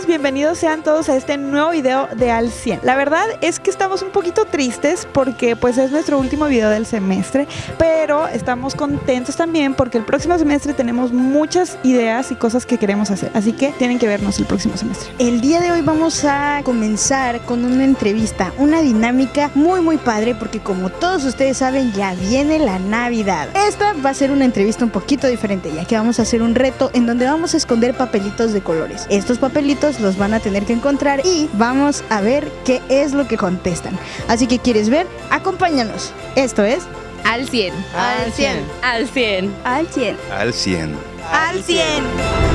bienvenidos sean todos a este nuevo video de Al 100. La verdad es que estamos un poquito tristes porque pues es nuestro último video del semestre, pero estamos contentos también porque el próximo semestre tenemos muchas ideas y cosas que queremos hacer, así que tienen que vernos el próximo semestre. El día de hoy vamos a comenzar con una entrevista, una dinámica muy muy padre porque como todos ustedes saben ya viene la Navidad. Esta va a ser una entrevista un poquito diferente ya que vamos a hacer un reto en donde vamos a esconder papelitos de colores. Estos papelitos los van a tener que encontrar y vamos a ver qué es lo que contestan. Así que quieres ver, acompáñanos. Esto es Al 100. Al 100. Al 100. Al 100. Al 100. Al 100.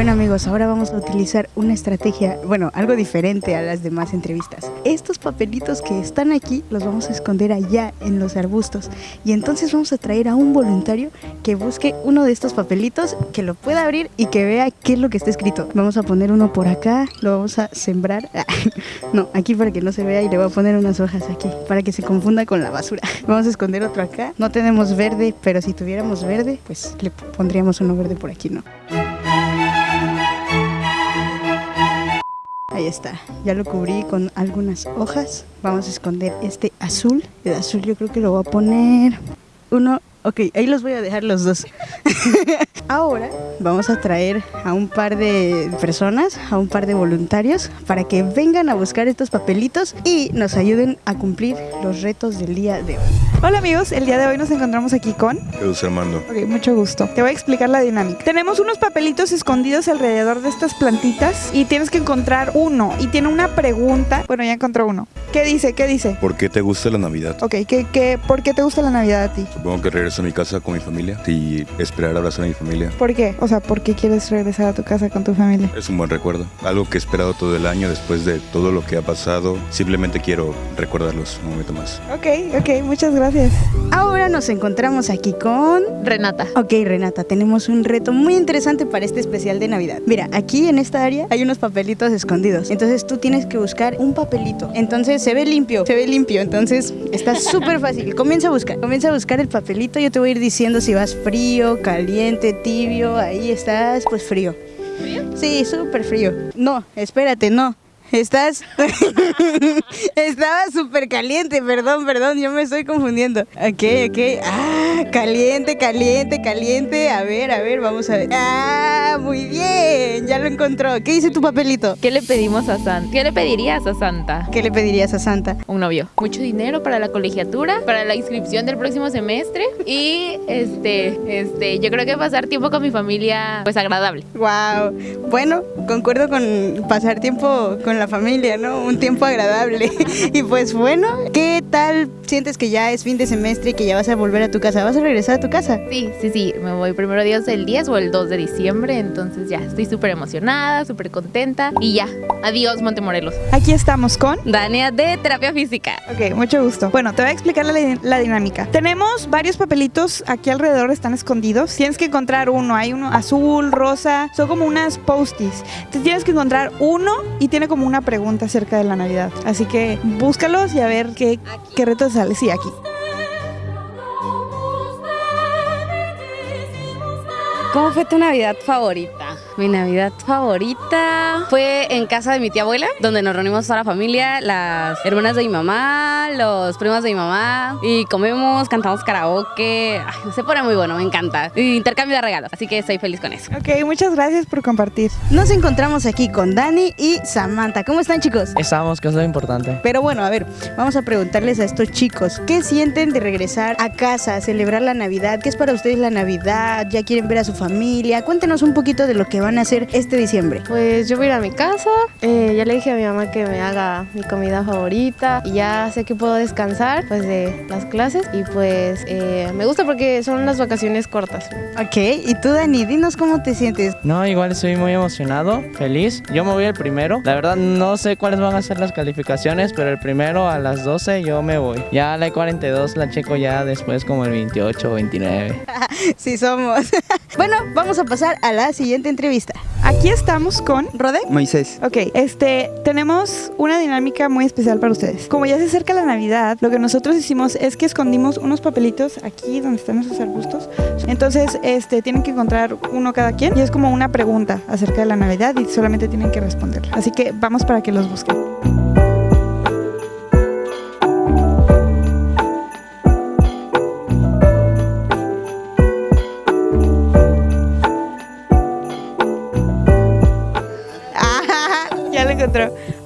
Bueno amigos, ahora vamos a utilizar una estrategia, bueno, algo diferente a las demás entrevistas. Estos papelitos que están aquí los vamos a esconder allá en los arbustos y entonces vamos a traer a un voluntario que busque uno de estos papelitos, que lo pueda abrir y que vea qué es lo que está escrito. Vamos a poner uno por acá, lo vamos a sembrar, no, aquí para que no se vea y le voy a poner unas hojas aquí, para que se confunda con la basura. Vamos a esconder otro acá, no tenemos verde, pero si tuviéramos verde, pues le pondríamos uno verde por aquí, ¿no? Ahí está, ya lo cubrí con algunas hojas. Vamos a esconder este azul. El azul yo creo que lo voy a poner uno. Ok, ahí los voy a dejar los dos. Ahora vamos a traer a un par de personas, a un par de voluntarios, para que vengan a buscar estos papelitos y nos ayuden a cumplir los retos del día de hoy. Hola amigos, el día de hoy nos encontramos aquí con... Jesús Armando. Ok, mucho gusto. Te voy a explicar la dinámica. Tenemos unos papelitos escondidos alrededor de estas plantitas y tienes que encontrar uno y tiene una pregunta. Bueno, ya encontró uno. ¿Qué dice? ¿Qué dice? ¿Por qué te gusta la Navidad? Ok, ¿qué, qué, por qué te gusta la Navidad a ti? Supongo que regreso a mi casa con mi familia y esperar a abrazar a mi familia. ¿Por qué? O sea, ¿por qué quieres regresar a tu casa con tu familia? Es un buen recuerdo. Algo que he esperado todo el año después de todo lo que ha pasado. Simplemente quiero recordarlos un momento más. Ok, ok, muchas gracias. Ahora nos encontramos aquí con... Renata. Ok, Renata, tenemos un reto muy interesante para este especial de Navidad. Mira, aquí en esta área hay unos papelitos escondidos. Entonces tú tienes que buscar un papelito. Entonces se ve limpio, se ve limpio. Entonces está súper fácil. Comienza a buscar, comienza a buscar el papelito. Yo te voy a ir diciendo si vas frío, caliente, tibio. Ahí estás, pues frío. ¿Frío? Sí, súper frío. No, espérate, no. Estás. Estaba súper caliente, perdón, perdón, yo me estoy confundiendo. Ok, ok. Ah, caliente, caliente, caliente. A ver, a ver, vamos a ver. Ah, muy bien, ya lo encontró. ¿Qué dice tu papelito? ¿Qué le pedimos a Santa? ¿Qué le pedirías a Santa? ¿Qué le pedirías a Santa? Un novio. Mucho dinero para la colegiatura, para la inscripción del próximo semestre y este, este, yo creo que pasar tiempo con mi familia pues agradable. Wow. Bueno, concuerdo con pasar tiempo con la familia, ¿no? Un tiempo agradable. y pues bueno, ¿qué tal sientes que ya es fin de semestre y que ya vas a volver a tu casa? ¿Vas a regresar a tu casa? Sí, sí, sí, me voy primero Dios el 10 o el 2 de diciembre, entonces ya estoy súper emocionada, súper contenta y ya, adiós Montemorelos. Aquí estamos con... Dania de terapia física. Ok, mucho gusto. Bueno, te voy a explicar la, la, dinámica. Tenemos varios papelitos aquí alrededor, están escondidos. Tienes que encontrar uno. Hay uno azul, rosa, son como unas postis. Te tienes que encontrar uno y tiene como una pregunta acerca de la Navidad. Así que búscalos y a ver qué, qué reto sale. Sí, aquí. ¿Cómo fue tu Navidad favorita? Mi Navidad favorita fue en casa de mi tía abuela, donde nos reunimos toda la familia, las hermanas de mi mamá, los primos de mi mamá, y comemos, cantamos karaoke. Ay, se pone muy bueno, me encanta. Y intercambio de regalos, así que estoy feliz con eso. Ok, muchas gracias por compartir. Nos encontramos aquí con Dani y Samantha. ¿Cómo están, chicos? Estamos, que es lo importante. Pero bueno, a ver, vamos a preguntarles a estos chicos, ¿qué sienten de regresar a casa a celebrar la Navidad? ¿Qué es para ustedes la Navidad? ¿Ya quieren ver a su familia? Cuéntenos un poquito de lo que van a hacer este diciembre. Pues yo voy a ir a mi casa, eh, ya le dije a mi mamá que me haga mi comida favorita y ya sé que puedo descansar pues de las clases y pues eh, me gusta porque son unas vacaciones cortas. Ok, y tú Dani, dinos cómo te sientes. No, igual estoy muy emocionado, feliz. Yo me voy el primero. La verdad no sé cuáles van a ser las calificaciones, pero el primero a las 12 yo me voy. Ya la 42 la checo ya después como el 28 o 29. sí somos. bueno, vamos a pasar a la siguiente entrevista. Aquí estamos con ¿Rode? Moisés. Ok, este, tenemos una dinámica muy especial para ustedes. Como ya se acerca la Navidad, lo que nosotros hicimos es que escondimos unos papelitos aquí donde están esos arbustos. Entonces, este, tienen que encontrar uno cada quien y es como una pregunta acerca de la Navidad y solamente tienen que responderla. Así que vamos para que los busquen.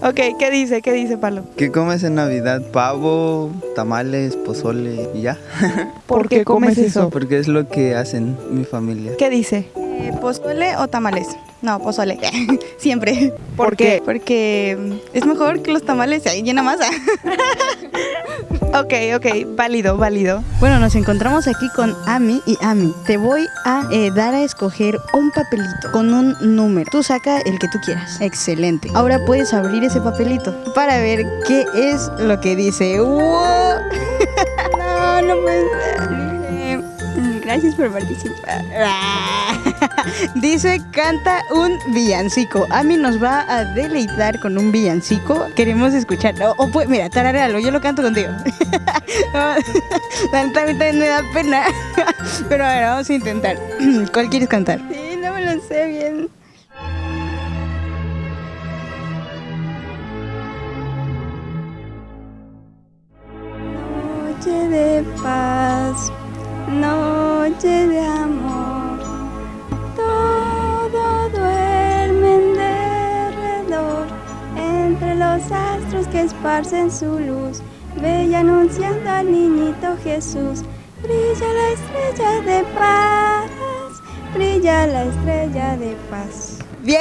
Ok, ¿qué dice? ¿Qué dice, Pablo? ¿Qué comes en Navidad? Pavo, tamales, pozole y ya. ¿Por qué comes eso? Porque es lo que hacen mi familia. ¿Qué dice? Eh, ¿Pozole o tamales? No, pozole. Siempre. ¿Por qué? Porque mm, es mejor que los tamales. Ahí llena más. Ok, ok, válido, válido. Bueno, nos encontramos aquí con Ami y Ami. Te voy a eh, dar a escoger un papelito con un número. Tú saca el que tú quieras. Excelente. Ahora puedes abrir ese papelito para ver qué es lo que dice. ¡Wow! no, no puede ser. Eh, Gracias por participar. Dice, canta un villancico. Ami nos va a deleitar con un villancico. Queremos escuchar. O, pues, mira, tararealo, yo lo canto contigo. También me da pena. Pero a ver, vamos a intentar. ¿Cuál quieres cantar? Sí, no me lo sé bien. Noche de paz, noche de esparcen su luz, bella anunciando al niñito Jesús, brilla la estrella de paz, brilla la estrella de paz. Bien,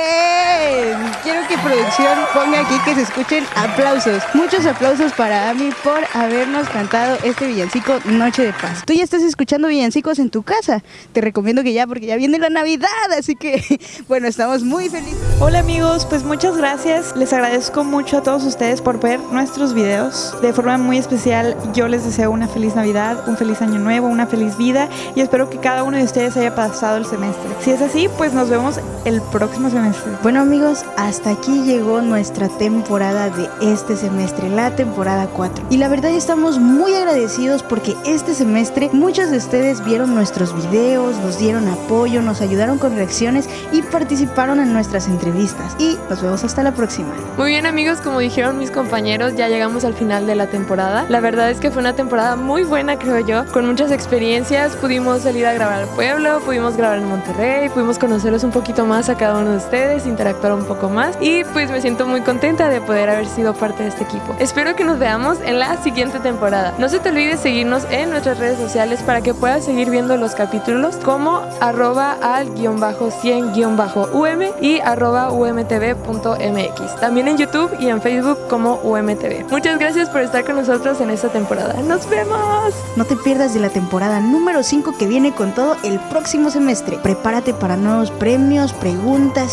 quiero que producción ponga aquí que se escuchen aplausos. Muchos aplausos para Ami por habernos cantado este villancico Noche de Paz. Tú ya estás escuchando villancicos en tu casa. Te recomiendo que ya porque ya viene la Navidad, así que bueno, estamos muy felices. Hola amigos, pues muchas gracias. Les agradezco mucho a todos ustedes por ver nuestros videos. De forma muy especial, yo les deseo una feliz Navidad, un feliz año nuevo, una feliz vida y espero que cada uno de ustedes haya pasado el semestre. Si es así, pues nos vemos el próximo semestre. Bueno amigos, hasta aquí llegó nuestra temporada de este semestre, la temporada 4. Y la verdad estamos muy agradecidos porque este semestre muchos de ustedes vieron nuestros videos, nos dieron apoyo, nos ayudaron con reacciones y participaron en nuestras entrevistas. Y nos vemos hasta la próxima. Muy bien amigos, como dijeron mis compañeros, ya llegamos al final de la temporada. La verdad es que fue una temporada muy buena, creo yo, con muchas experiencias. Pudimos salir a grabar al pueblo, pudimos grabar en Monterrey, pudimos conocerlos un poquito más a cada uno de ustedes, interactuar un poco más y pues me siento muy contenta de poder haber sido parte de este equipo. Espero que nos veamos en la siguiente temporada. No se te olvide seguirnos en nuestras redes sociales para que puedas seguir viendo los capítulos como arroba al guion bajo 100 guion bajo UM y arroba umtv.mx. También en YouTube y en Facebook como UMTV. Muchas gracias por estar con nosotros en esta temporada. ¡Nos vemos! No te pierdas de la temporada número 5 que viene con todo el próximo semestre. Prepárate para nuevos premios, preguntas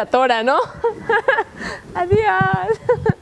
atora, ¿no? Adiós.